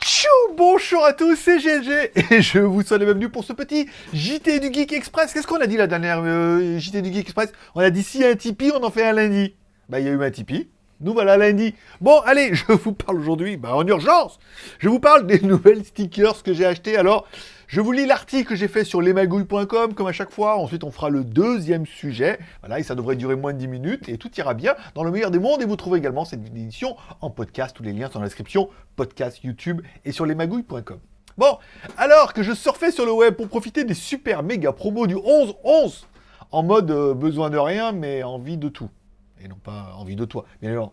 Tchou Bonjour à tous, c'est GLG et je vous souhaite la bienvenue pour ce petit JT du Geek Express. Qu'est-ce qu'on a dit la dernière euh, JT du Geek Express? On a dit si un Tipeee, on en fait un lundi. Bah il y a eu un Tipeee. Nous voilà lundi. Bon, allez, je vous parle aujourd'hui, bah, en urgence. Je vous parle des nouvelles stickers que j'ai achetées. Alors, je vous lis l'article que j'ai fait sur lesmagouilles.com, comme à chaque fois. Ensuite, on fera le deuxième sujet. Voilà, et ça devrait durer moins de 10 minutes. Et tout ira bien dans le meilleur des mondes. Et vous trouvez également cette édition en podcast. Tous les liens sont dans la description. Podcast, YouTube et sur lesmagouilles.com. Bon, alors que je surfais sur le web pour profiter des super méga promos du 11-11, en mode euh, besoin de rien, mais envie de tout. Et non pas envie de toi, bien évidemment.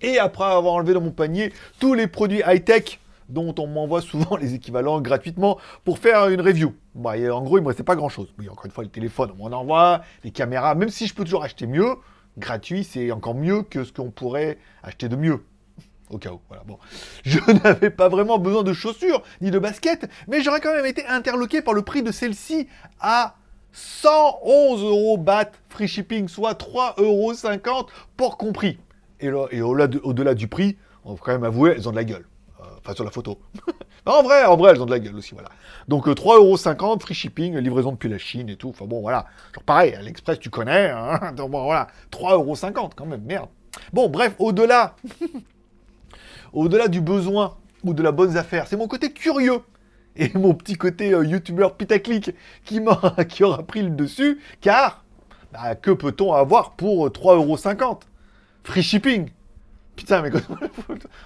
Et après avoir enlevé dans mon panier tous les produits high-tech dont on m'envoie souvent les équivalents gratuitement pour faire une review. En gros, il me restait pas grand-chose. Oui, encore une fois, le téléphone, on m'en envoie, les caméras, même si je peux toujours acheter mieux, gratuit, c'est encore mieux que ce qu'on pourrait acheter de mieux. Au cas où, voilà, bon. Je n'avais pas vraiment besoin de chaussures, ni de baskets, mais j'aurais quand même été interloqué par le prix de celle-ci à 111 euros BAT free shipping, soit 3,50 euros pour compris. Et au-delà du prix, on va quand même avouer, elles ont de la gueule. Euh, enfin, sur la photo. en vrai, en vrai, elles ont de la gueule aussi, voilà. Donc, 3,50€, free shipping, livraison depuis la Chine et tout. Enfin, bon, voilà. Genre, pareil, à l'Express, tu connais. Hein Donc, bon, voilà. 3,50€ quand même, merde. Bon, bref, au-delà... au-delà du besoin ou de la bonne affaire, c'est mon côté curieux et mon petit côté euh, youtubeur pitaclic qui, qui aura pris le dessus, car bah, que peut-on avoir pour 3,50€ Free shipping Putain, mais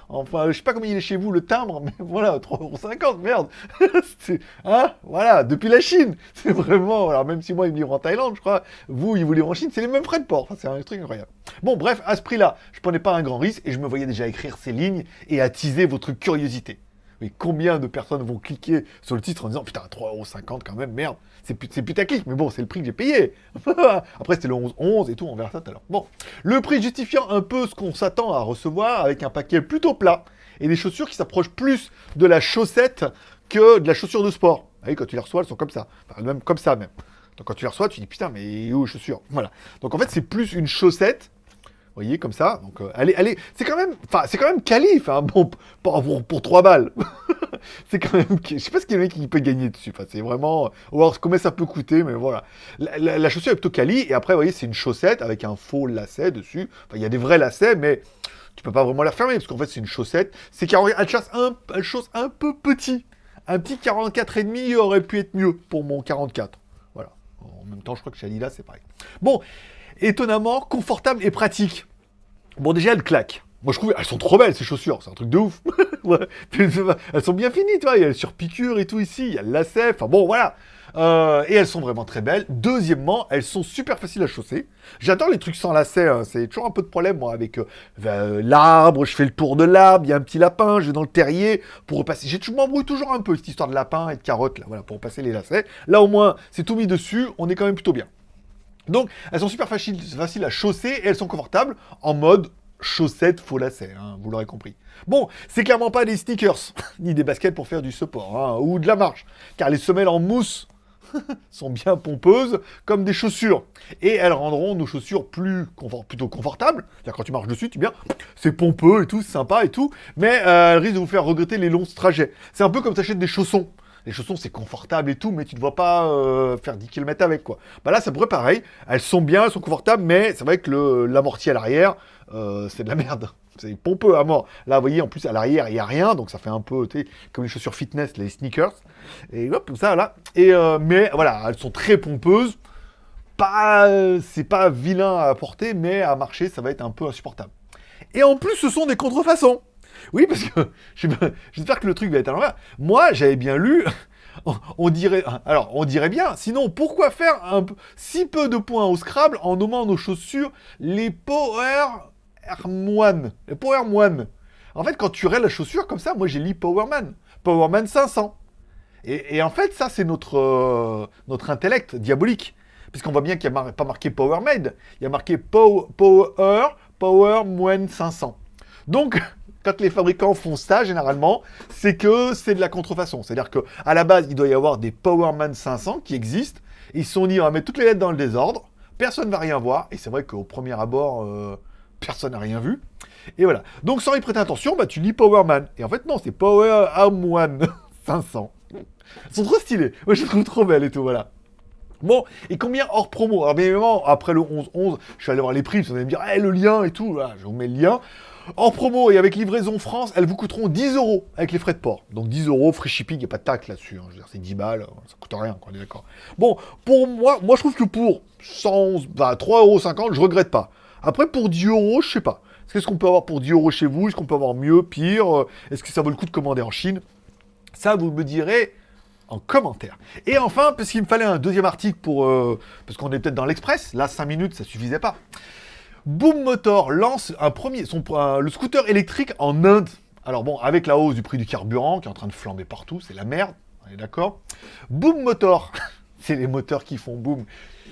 enfin, je sais pas comment il est chez vous le timbre, mais voilà, 3,50€, merde Hein Voilà, depuis la Chine C'est vraiment, alors même si moi il me livre en Thaïlande, je crois, vous il vous livre en Chine, c'est les mêmes frais de port, c'est un truc incroyable. Bon, bref, à ce prix-là, je prenais pas un grand risque et je me voyais déjà écrire ces lignes et attiser votre curiosité. Mais combien de personnes vont cliquer sur le titre en disant putain 3,50€ quand même, merde, c'est putaclic, mais bon, c'est le prix que j'ai payé. Après c'était le 11-11 et tout, on verra ça tout à l'heure. Bon, le prix justifiant un peu ce qu'on s'attend à recevoir avec un paquet plutôt plat et des chaussures qui s'approchent plus de la chaussette que de la chaussure de sport. Ah oui, quand tu les reçois, elles sont comme ça, enfin, même comme ça même. Donc quand tu les reçois, tu dis putain, mais où les chaussures Voilà. Donc en fait, c'est plus une chaussette vous voyez, comme ça. Donc, euh, allez, allez, c'est quand même, enfin, c'est quand même qualif, hein, bon, pour, pour, 3 balles. c'est quand même, je sais pas ce qu'il y a qui peut gagner dessus. Enfin, c'est vraiment, voir combien ça peut coûter, mais voilà. La, chaussure est plutôt quali, et après, vous voyez, c'est une chaussette avec un faux lacet dessus. Enfin, il y a des vrais lacets, mais tu peux pas vraiment la refermer, parce qu'en fait, c'est une chaussette. C'est car elle chasse un, elle chose un peu petit. Un petit 44,5 aurait pu être mieux pour mon 44. Voilà. En même temps, je crois que chez Adidas, c'est pareil. Bon, étonnamment confortable et pratique. Bon, déjà, elles claquent. Moi, je trouve, elles sont trop belles, ces chaussures. C'est un truc de ouf. elles sont bien finies, tu vois. Il y a sur piqûre et tout ici. Il y a le lacet. Enfin, bon, voilà. Euh, et elles sont vraiment très belles. Deuxièmement, elles sont super faciles à chausser. J'adore les trucs sans lacet. Hein. C'est toujours un peu de problème, moi, avec euh, euh, l'arbre. Je fais le tour de l'arbre. Il y a un petit lapin. Je vais dans le terrier pour repasser. Toujours m'embrouille toujours un peu, cette histoire de lapin et de carottes, là, voilà, pour repasser les lacets. Là, au moins, c'est tout mis dessus. On est quand même plutôt bien. Donc, elles sont super faciles, à chausser et elles sont confortables en mode chaussettes faux lacets, hein, vous l'aurez compris. Bon, c'est clairement pas des sneakers, ni des baskets pour faire du support, hein, ou de la marche, car les semelles en mousse sont bien pompeuses, comme des chaussures. Et elles rendront nos chaussures plus plutôt confortables. C'est-à-dire quand tu marches dessus, tu bien, c'est pompeux et tout, c'est sympa et tout, mais euh, elles risquent de vous faire regretter les longs trajets. C'est un peu comme t'achètes des chaussons les chaussons c'est confortable et tout, mais tu ne vois pas euh, faire 10 km avec quoi. Bah là, ça pourrait pareil. Elles sont bien, elles sont confortables, mais c'est vrai que l'amorti à l'arrière, euh, c'est de la merde. C'est pompeux à mort. Là, vous voyez, en plus, à l'arrière, il n'y a rien, donc ça fait un peu, comme les chaussures fitness, les sneakers. Et hop, comme ça, là. Et, euh, mais voilà, elles sont très pompeuses. Pas, c'est pas vilain à porter, mais à marcher, ça va être un peu insupportable. Et en plus, ce sont des contrefaçons. Oui, parce que j'espère que le truc va être à l'envers. Moi, j'avais bien lu, on, dirait... Alors, on dirait bien, sinon, pourquoi faire un, si peu de points au Scrabble en nommant nos chaussures les Power Moine Les Power Moine. En fait, quand tu aurais la chaussure comme ça, moi j'ai lu Powerman. Powerman 500. Et, en fait, ça, c'est notre, euh, notre intellect diabolique. Puisqu'on voit bien qu'il n'y a pas marqué Power Made, il y a marqué Power, Power Moine 500. Donc, quand les fabricants font ça, généralement, c'est que c'est de la contrefaçon. C'est-à-dire qu'à la base, il doit y avoir des Powerman 500 qui existent. Ils se sont dit, on va mettre toutes les lettres dans le désordre, personne ne va rien voir. Et c'est vrai qu'au premier abord, euh, personne n'a rien vu. Et voilà. Donc sans y prêter attention, bah tu lis Powerman. Et en fait non, c'est Power One 500. Elles sont trop stylées. Moi je les trouve trop belles et tout, voilà. Bon, et combien hors promo? Alors bien évidemment, après le 11-11, je suis allé voir les prix, vous allez me dire, eh, le lien et tout, je vous mets le lien. Hors promo et avec livraison France, elles vous coûteront 10 euros avec les frais de port. Donc 10 euros, free shipping, il n'y a pas de taxe là-dessus. Hein. C'est 10 balles, ça coûte rien, on est d'accord. Bon, pour moi, moi je trouve que pour 111, bah, 3,50 euros, je regrette pas. Après, pour 10 euros, je sais pas. Qu'est-ce qu'on peut avoir pour 10 euros chez vous? Est-ce qu'on peut avoir mieux, pire? Est-ce que ça vaut le coup de commander en Chine? Ça, vous me direz en commentaire. Et enfin, parce qu'il me fallait un deuxième article pour... Euh, parce qu'on est peut-être dans l'Express, là 5 minutes ça suffisait pas. Boom Motor lance un premier, son, le scooter électrique en Inde. Alors bon, avec la hausse du prix du carburant qui est en train de flamber partout, c'est la merde, on est d'accord Boom Motor, c'est les moteurs qui font boom.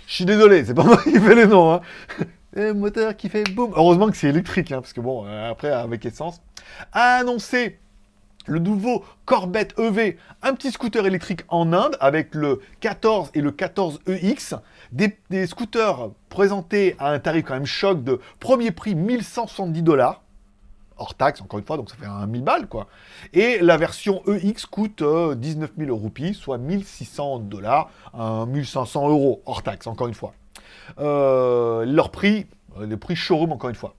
Je suis désolé, c'est pas moi qui fais les noms. Hein. Les moteur qui fait boom. Heureusement que c'est électrique, hein, parce que bon, euh, après avec essence. A annoncé le nouveau Corvette EV, un petit scooter électrique en Inde avec le 14 et le 14EX, des, des scooters présentés à un tarif quand même choc de premier prix 1170 dollars, hors taxe encore une fois, donc ça fait un 1000 balles quoi. Et la version EX coûte 19 000 roupies, soit 1600 dollars, 1500 euros hors taxe encore une fois. Euh, leur prix, euh, le prix showroom encore une fois.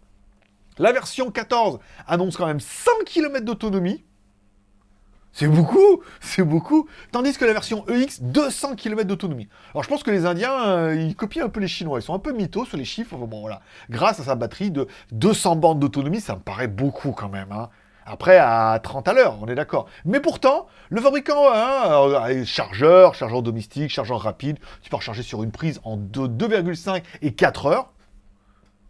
La version 14 annonce quand même 100 km d'autonomie, c'est beaucoup, c'est beaucoup. Tandis que la version EX, 200 km d'autonomie. Alors je pense que les Indiens, euh, ils copient un peu les Chinois. Ils sont un peu mythos sur les chiffres. Bon voilà, grâce à sa batterie de 200 bandes d'autonomie, ça me paraît beaucoup quand même. Hein. Après, à 30 à l'heure, on est d'accord. Mais pourtant, le fabricant, hein, euh, chargeur, chargeur domestique, chargeur rapide, tu peux recharger sur une prise en 2,5 et 4 heures.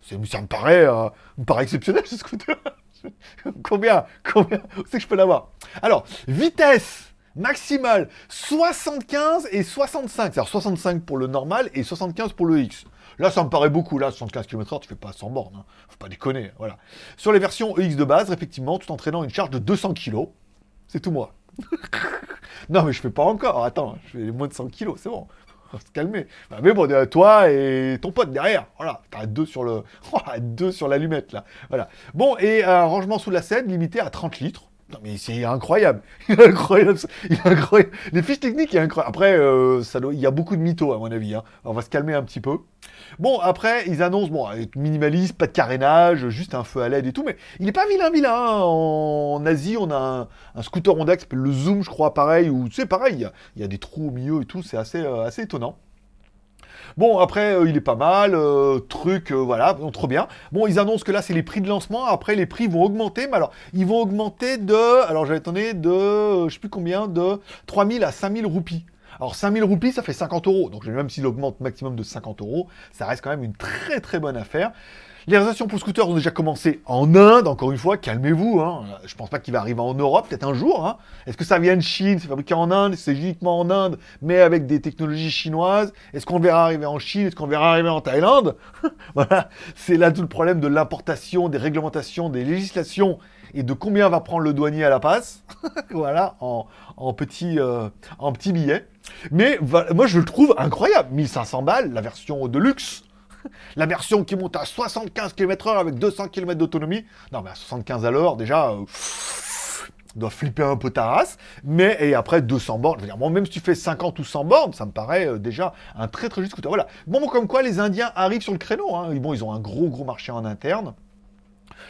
Ça me paraît, euh, me paraît exceptionnel ce scooter. combien Combien c'est que je peux l'avoir? Alors, vitesse maximale 75 et 65. Alors 65 pour le normal et 75 pour le X. Là, ça me paraît beaucoup. Là, 75 km/h, tu fais pas 100 bornes. Hein. Faut pas déconner. Voilà. Sur les versions EX de base, effectivement, tout entraînant une charge de 200 kg. C'est tout moi. non, mais je fais pas encore. Attends, je fais moins de 100 kg, c'est bon se calmer. Bah, mais bon, toi et ton pote derrière, voilà, t'as deux sur le, deux sur l'allumette là, voilà. Bon, et un rangement sous la scène limité à 30 litres. Non mais c'est incroyable, incroyable, incroyable. Les fiches techniques, il incroyable. Après, euh, ça il y a beaucoup de mythos à mon avis. Hein. On va se calmer un petit peu. Bon, après, ils annoncent, bon, minimaliste, pas de carénage, juste un feu à LED et tout, mais il n'est pas vilain, vilain. Hein. En... Asie, on a un, scooter Honda qui s'appelle le Zoom, je crois, pareil, ou sais, pareil, il y, a des trous au milieu et tout, c'est assez, euh, assez étonnant. Bon, après, euh, il est pas mal, euh, truc, voilà, trop bien. Bon, ils annoncent que là, c'est les prix de lancement, après, les prix vont augmenter, mais alors, ils vont augmenter de, alors j'avais attendez, de, je sais plus combien, de 3000 à 5000 roupies. Alors 5000 roupies, ça fait 50 euros. Donc même s'il augmente maximum de 50 euros, ça reste quand même une très très bonne affaire. Les réservations pour scooters ont déjà commencé en Inde, encore une fois, calmez-vous. Hein. Je pense pas qu'il va arriver en Europe, peut-être un jour. Hein. Est-ce que ça vient de Chine, c'est fabriqué en Inde, c'est uniquement en Inde, mais avec des technologies chinoises? Est-ce qu'on le verra arriver en Chine? Est-ce qu'on le verra arriver en Thaïlande? Voilà, c'est là tout le problème de l'importation, des réglementations, des législations et de combien va prendre le douanier à la passe. voilà, en, petit, euh, en petit billet. Mais moi, je le trouve incroyable. 1500 balles, la version de luxe. La version qui monte à 75 km h avec 200 km d'autonomie. Non, mais à 75 à l'heure, déjà, euh, doit flipper un peu ta race. Mais, et après, 200 bornes. Je veux dire, même si tu fais 50 ou 100 bornes, ça me paraît euh, déjà un très très juste scooter. Voilà. Bon, comme quoi, les Indiens arrivent sur le créneau. Hein. Bon, ils ont un gros gros marché en interne.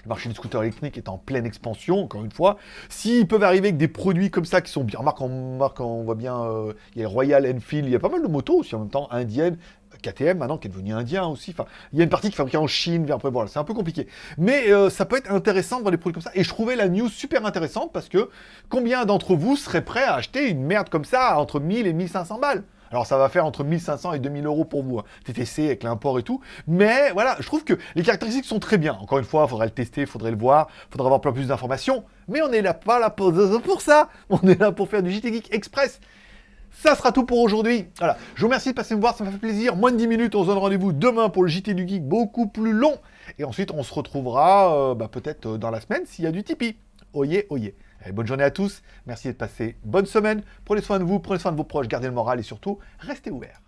Le marché des scooters électriques est en pleine expansion, encore une fois. S'ils peuvent arriver avec des produits comme ça qui sont bien... Remarque, on, on voit bien, euh, il y a Royal Enfield, il y a pas mal de motos aussi en même temps, indiennes, KTM maintenant qui est devenu indien aussi. Enfin, il y a une partie qui est fabriquée en Chine, après voilà, c'est un peu compliqué. Mais euh, ça peut être intéressant de voir des produits comme ça. Et je trouvais la news super intéressante parce que combien d'entre vous seraient prêts à acheter une merde comme ça entre 1000 et 1500 balles? Alors ça va faire entre 1500 et 2000 euros pour vous, hein. TTC avec l'import et tout. Mais voilà, je trouve que les caractéristiques sont très bien. Encore une fois, il faudrait le tester, il faudrait le voir, il faudrait avoir plein plus d'informations. Mais on n'est là pas là pour, pour ça. On est là pour faire du JT Geek Express. Ça sera tout pour aujourd'hui. Voilà, je vous remercie de passer me voir, ça m'a fait plaisir. Moins de 10 minutes, on se donne rendez-vous demain pour le JT du Geek, beaucoup plus long. Et ensuite, on se retrouvera euh, bah, peut-être euh, dans la semaine s'il y a du Tipeee. Oyez, oyez bonne journée à tous, merci d'être passé, bonne semaine, prenez soin de vous, prenez soin de vos proches, gardez le moral et surtout, restez ouverts.